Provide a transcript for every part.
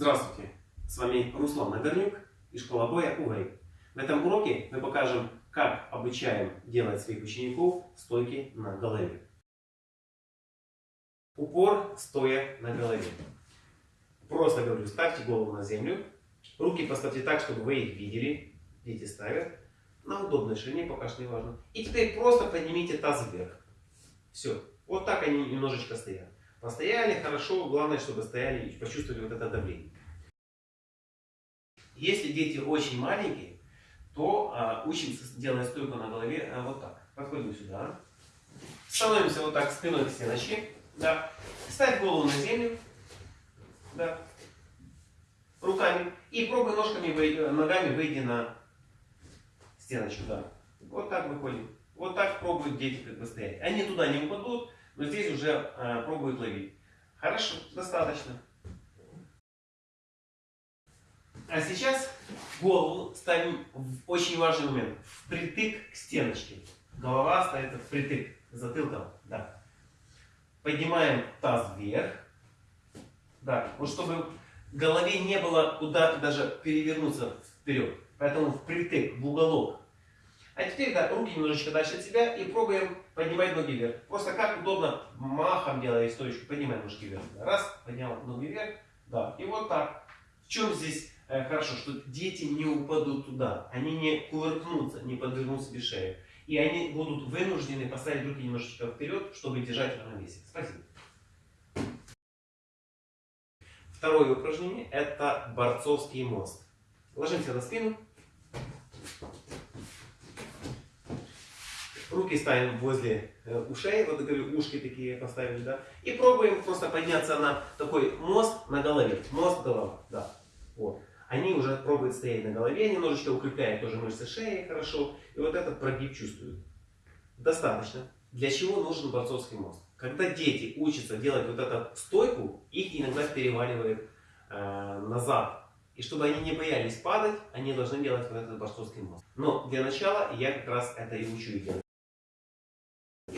Здравствуйте! С вами Руслан Нагорнюк и школа боя УВЭЙ. В этом уроке мы покажем, как обучаем делать своих учеников стойки на голове. Упор стоя на голове. Просто говорю, ставьте голову на землю. Руки поставьте так, чтобы вы их видели. Дети ставят. На удобной ширине, пока что не важно. И теперь просто поднимите таз вверх. Все. Вот так они немножечко стоят. Постояли хорошо, главное, чтобы стояли и почувствовали вот это давление. Если дети очень маленькие, то а, учимся делать стойку на голове а, вот так. Подходим сюда. Становимся вот так спиной к стеночке. Да. Ставь голову на землю. Да. Руками. И пробуй ножками, ногами выйди на стеночку. Да. Вот так выходим. Вот так пробуют дети как бы стоять. Они туда не упадут, но здесь уже э, пробуют ловить. Хорошо, достаточно. А сейчас голову ставим в очень важный момент. Впритык к стеночке. Голова ставится впритык затылком. Да. Поднимаем таз вверх. Да, вот чтобы голове не было куда даже перевернуться вперед. Поэтому впритык, в уголок. А теперь да, руки немножечко дальше от себя и пробуем поднимать ноги вверх. Просто как удобно, махом делая стоечку, поднимаем ножки вверх. Раз, поднял ноги вверх, да, и вот так. В чем здесь э, хорошо, что дети не упадут туда, они не кувыркнутся, не подвернут себе шею. И они будут вынуждены поставить руки немножечко вперед, чтобы держать равновесие. Спасибо. Второе упражнение это борцовский мост. Ложимся на спину. Руки ставим возле э, ушей, вот говорю, ушки такие поставили, да. И пробуем просто подняться на такой мост на голове. Мост голова, да. Вот. Они уже пробуют стоять на голове, немножечко укрепляют тоже мышцы шеи хорошо. И вот этот прогиб чувствуют. Достаточно. Для чего нужен борцовский мост? Когда дети учатся делать вот эту стойку, их иногда переваливает э, назад. И чтобы они не боялись падать, они должны делать вот этот борцовский мост. Но для начала я как раз это и учу делать.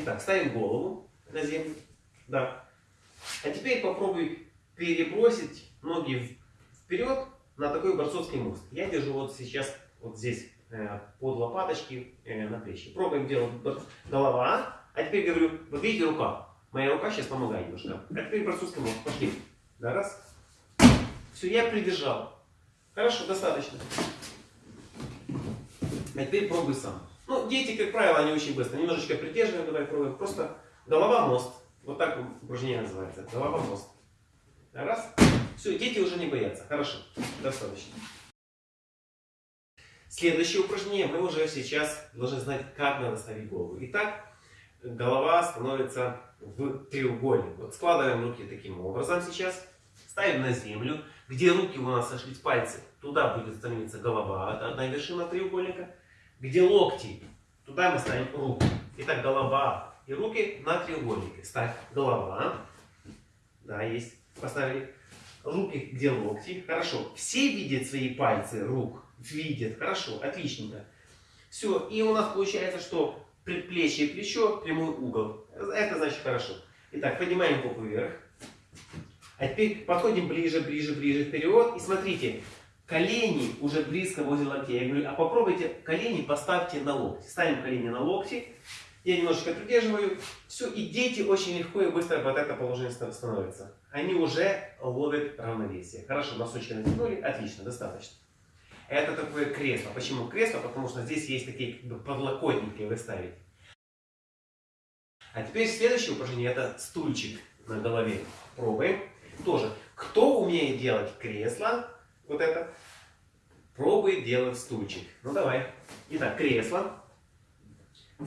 Итак, ставим голову на землю. Да. А теперь попробуй перебросить ноги вперед на такой борцовский мост. Я держу вот сейчас вот здесь э, под лопаточки э, на плечи. Пробуем делать голова. А теперь говорю, вот видите рука. Моя рука сейчас помогает немножко. А теперь борцовский мост. Пошли. Да, раз. Все, я придержал. Хорошо, достаточно. А теперь пробуй сам. Ну, дети, как правило, они очень быстро. Немножечко придерживаем, давай пробуем. Просто голова-мост. Вот так упражнение называется. Голова-мост. Раз. Все, дети уже не боятся. Хорошо. Достаточно. Следующее упражнение мы уже сейчас должны знать, как надо ставить голову. Итак, голова становится в треугольник. Вот складываем руки таким образом сейчас. Ставим на землю. Где руки у нас сошлись пальцы, туда будет становиться голова. Одна вершина треугольника. Где локти, туда мы ставим руки. Итак, голова и руки на треугольнике. Ставь голова. Да, есть. Поставили. Руки, где локти. Хорошо. Все видят свои пальцы рук? Видят. Хорошо. Отличненько. Все. И у нас получается, что предплечье и плечо прямой угол. Это значит хорошо. Итак, поднимаем попу вверх. А теперь подходим ближе, ближе, ближе вперед. И смотрите, колени уже близко возле локтей. Я говорю, а попробуйте колени поставьте на локти. Ставим колени на локти. Я немножечко придерживаю. Все, и дети очень легко и быстро под это положение становятся. Они уже ловят равновесие. Хорошо, носочки натянули. Отлично, достаточно. Это такое кресло. Почему кресло? Потому что здесь есть такие как бы, подлокотники вы ставите. А теперь следующее упражнение это стульчик на голове. Пробуем. Тоже. Кто умеет делать кресло, вот это, пробует делать стульчик. Ну давай. Итак, кресло.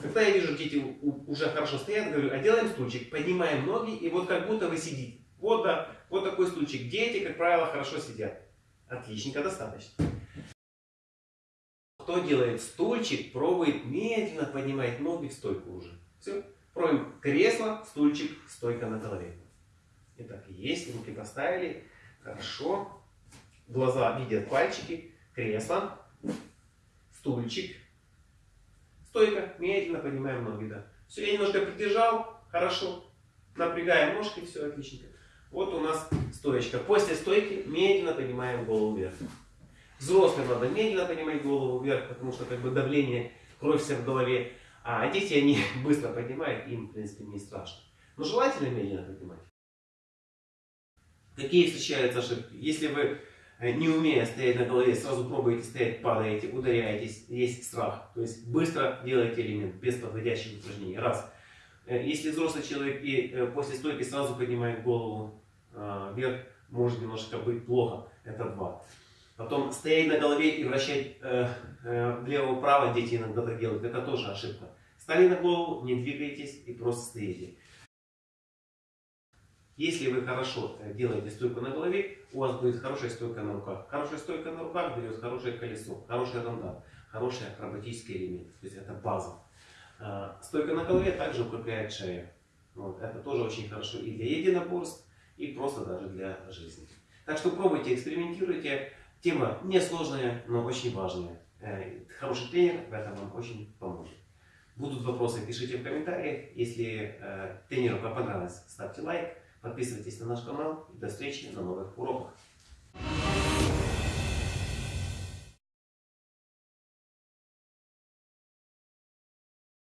Когда я вижу, дети уже хорошо стоят, говорю, а делаем стульчик, поднимаем ноги, и вот как будто вы сидите. Вот, да, вот такой стульчик. Дети, как правило, хорошо сидят. Отличненько, достаточно. Кто делает стульчик, пробует медленно поднимать ноги в стойку уже. Все. Пробуем кресло, стульчик, стойка на голове. Итак, есть, руки поставили. Хорошо глаза видят пальчики, кресло, стульчик, стойка, медленно поднимаем ноги, да. Все, я немножко придержал, хорошо, напрягаем ножки, все отлично. Вот у нас стоечка. После стойки медленно поднимаем голову вверх. Взрослым надо медленно поднимать голову вверх, потому что как бы давление, кровь вся в голове. А дети, они быстро поднимают, им, в принципе, не страшно. Но желательно медленно поднимать. Какие встречаются ошибки? Если вы, не умея стоять на голове, сразу пробуете стоять, падаете, ударяетесь, есть страх. То есть быстро делаете элемент, без подводящих упражнений. Раз. Э, если взрослый человек и э, после стойки сразу поднимает голову вверх, может немножко быть плохо. Это два. Потом стоять на голове и вращать э, э, влево-вправо, дети иногда так делают, это тоже ошибка. Стали на голову, не двигаетесь и просто стоите. Если вы хорошо э, делаете стойку на голове, у вас будет хорошая стойка на руках. Хорошая стойка на руках дает хорошее колесо, хороший рандат, хороший акробатический элемент. То есть это база. А, стойка на голове также укрепляет шею. Вот, это тоже очень хорошо и для единоборств, и просто даже для жизни. Так что пробуйте, экспериментируйте. Тема несложная, но очень важная. Э, хороший тренер в этом вам очень поможет. Будут вопросы, пишите в комментариях. Если э, тренеру понравилось, ставьте лайк, подписывайтесь на наш канал. И до встречи на новых уроках.